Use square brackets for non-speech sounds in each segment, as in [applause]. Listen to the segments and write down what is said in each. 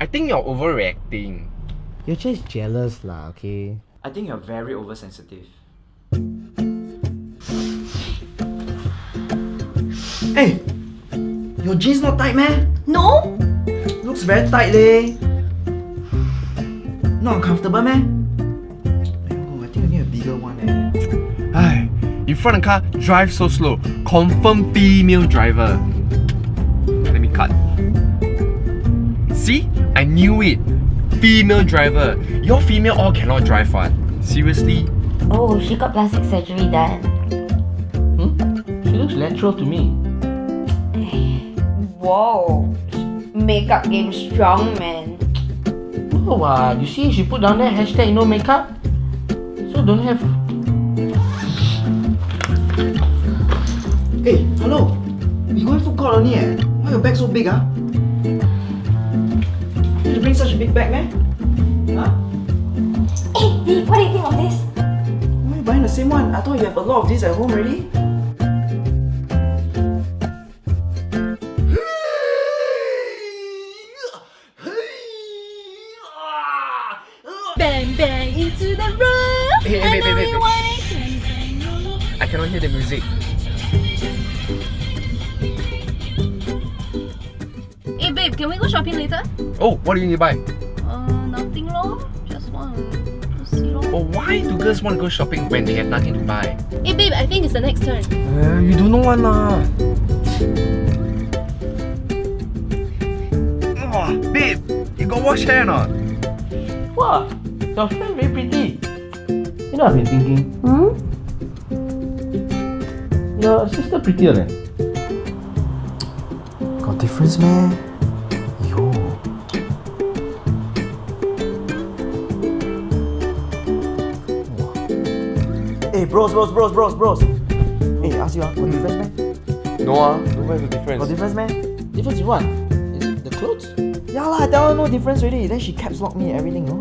I think you're overreacting. You're just jealous lah, okay? I think you're very oversensitive. Hey! Your jeans not tight, man? No? Looks very tight, leh. Not uncomfortable, man? Oh, I think I need a bigger one, eh. Ay, in front of the car, drive so slow. Confirm female driver. Knew it. Female driver. Your female all cannot drive one. Seriously? Oh, she got plastic surgery done. Hmm? She looks natural to me. [sighs] Whoa. Makeup game strong, man. Oh, uh, you see, she put down there hashtag no makeup. So don't have. Hey, hello. We going food court only, eh? Why your bag so big, ah? Did you bring such a big bag, man? Huh? Eh, hey, Dee, what do you think of this? Why are you buying the same one? I thought you have a lot of these at home already. Bang bang into the room. Hey, hey, I wait, know wait, you wait. want it. Bang, bang, no, no. I cannot hear the music. Babe, can we go shopping later? Oh, what do you need to buy? Uh, nothing lor. Just want to see lor. Oh, why do girls want to go shopping when they have nothing to buy? Hey babe, I think it's the next turn. Uh, you don't know one lah. Oh, babe, you got wash hair or not? Wow, your friend very pretty. You know, I've been thinking, Hmm? your sister prettier than. Got difference, man? Hey, bros, bros, bros, bros, bros. Hey, ask you, ah, got difference, man? No ah, no where's the Got difference? difference, man? Difference in what? Is it the clothes? Yeah lah, I tell her no difference already. Then she caps lock me and everything, no?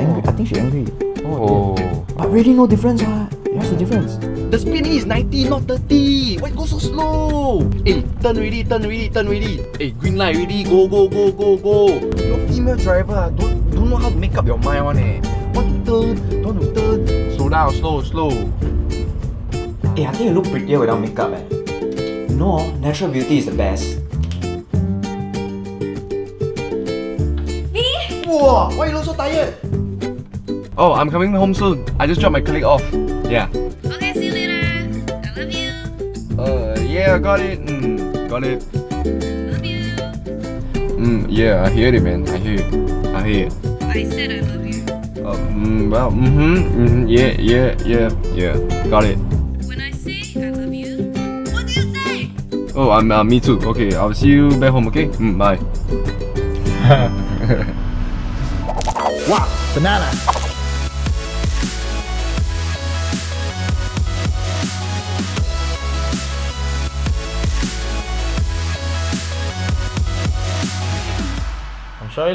Angry. I think she angry. Oh. But really no difference, ah. What's the difference? The speed is 90, not 30. Why go so slow? Hey, turn already, turn already, turn already. Hey, green light already. Go, go, go, go, go. Your female driver ah, don't don't know how to make up your mind one eh. Want to turn, don't want to turn. Slow down, slow, slow. Hey, I think you look prettier without makeup, eh. You know, natural beauty is the best. Wow, why you look so tired? Oh, I'm coming home soon. I just dropped my colleague off. Yeah. Okay, see you later. I love you. Uh, yeah, got it. Mm, got it. Love you. Mm, yeah, I hear it, man. I hear it. I hear it. I said I love you. Uh, mm, well, mm-hmm, mm-hmm, yeah, yeah, yeah, yeah. Got it. When I say I love you, what do you say? Oh, I'm, uh, me too. Okay, I'll see you back home, okay? Mm, bye. [laughs] Wow, banana. I'm sorry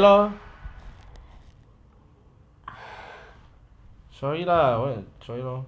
lor. Sorry lah, what? Sorry lor.